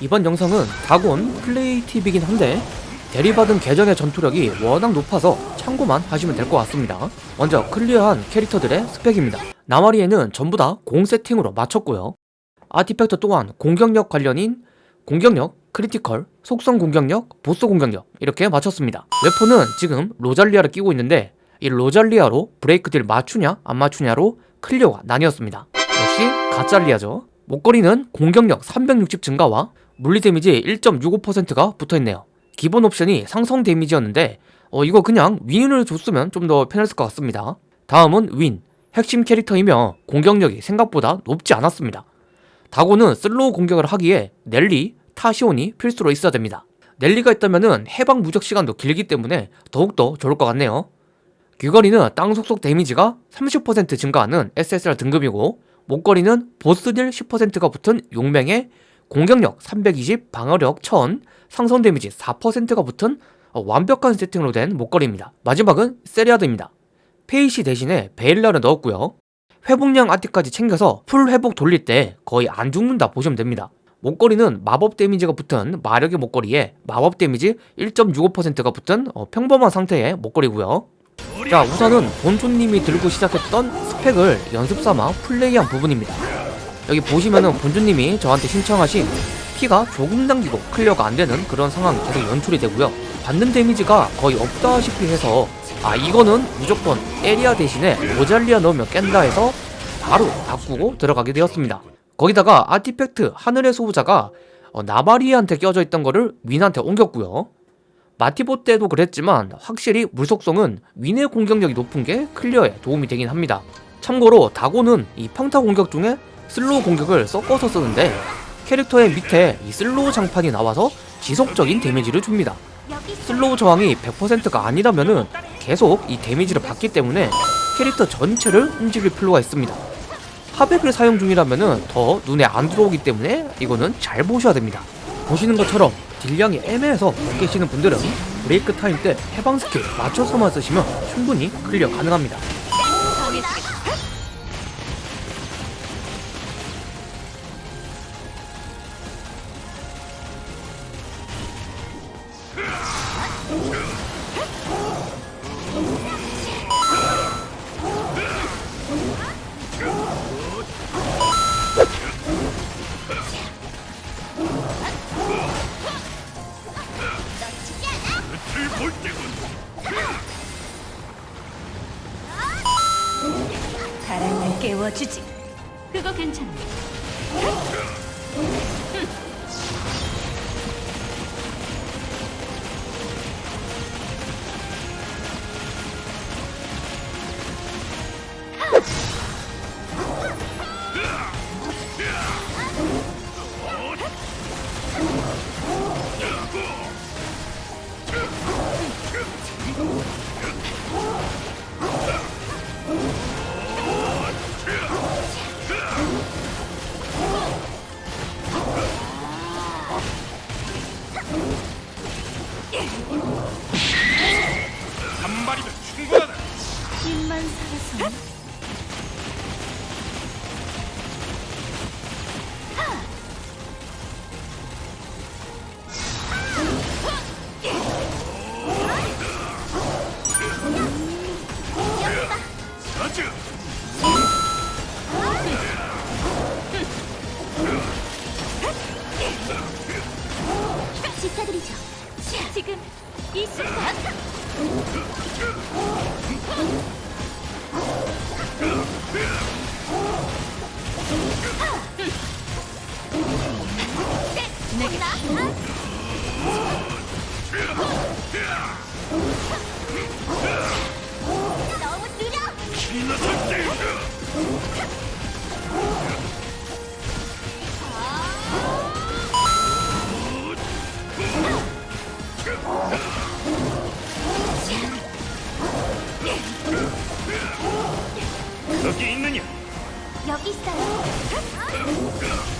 이번 영상은 다곤 플레이 팁이긴 한데 대리받은 계정의 전투력이 워낙 높아서 참고만 하시면 될 것 같습니다. 먼저 clear한 캐릭터들의 스펙입니다. 나마리에는 전부 다 공 세팅으로 맞췄고요. artifact 또한 공격력 관련인 공격력, critical, 속성 공격력, 보스 공격력 이렇게 맞췄습니다. weapon은 지금 로잘리아를 끼고 있는데 이 로잘리아로 브레이크 딜 맞추냐 안 맞추냐로 clear가 나뉘었습니다. 역시 갓잘리아죠. 목걸이는 공격력 360 증가와 물리 데미지 1.65%가 붙어있네요. 기본 옵션이 상성 데미지였는데 어, 이거 그냥 윈을 줬으면 좀 더 편했을 것 같습니다. 다음은 윈. 핵심 캐릭터이며 공격력이 생각보다 높지 않았습니다. 다곤은 slow 공격을 하기에 넬리, 타시온이 필수로 있어야 됩니다. 넬리가 있다면 해방 무적 시간도 길기 때문에 더욱더 좋을 것 같네요. 귀걸이는 땅 속성 데미지가 30% 증가하는 SSR 등급이고 목걸이는 보스딜 10%가 붙은 용맹에 공격력 320, 방어력 1000, 상성 데미지 4%가 붙은 어, 완벽한 세팅으로 된 목걸이입니다. 마지막은 세리아드입니다. 페이시 대신에 베일라를 넣었고요. 회복량 아티까지 챙겨서 full 회복 돌릴 때 거의 안 죽는다 보시면 됩니다. 목걸이는 마법 데미지가 붙은 마력의 목걸이에 마법 데미지 1.65%가 붙은 어, 평범한 상태의 목걸이고요. 자 우선은 본조님이 들고 시작했던 스펙을 연습삼아 플레이한 부분입니다. 여기 보시면은 본조님이 저한테 신청하신 피가 조금 당기고 clear가 안되는 그런 상황이 계속 연출이 되고요. 받는 데미지가 거의 없다시피 해서 아 이거는 무조건 에리아 대신에 로잘리아 넣으면 깬다 해서 바로 바꾸고 들어가게 되었습니다. 거기다가 artifact 하늘의 소부자가 어, 나마리한테 껴져 있던 거를 윈한테 옮겼고요. 마티보 때도 그랬지만 확실히 물속성은 윈의 공격력이 높은 게 clear에 도움이 되긴 합니다. 참고로 다곤은 이 평타 공격 중에 slow 공격을 섞어서 쓰는데 캐릭터의 밑에 이 slow 장판이 나와서 지속적인 데미지를 줍니다. slow 저항이 100%가 아니라면은 계속 이 데미지를 받기 때문에 캐릭터 전체를 움직일 필요가 있습니다. 하백을 사용 중이라면은 더 눈에 안 들어오기 때문에 이거는 잘 보셔야 됩니다. 보시는 것처럼 딜량이 애매해서 못 깨시는 분들은 break time 때 해방 스킬 맞춰서만 쓰시면 충분히 clear 가능합니다. 바람을 깨워주지. 그거 괜찮아. 한 마리면 충분하다. 힘만 살아서 여기 있느 냐? 여기 있어 요.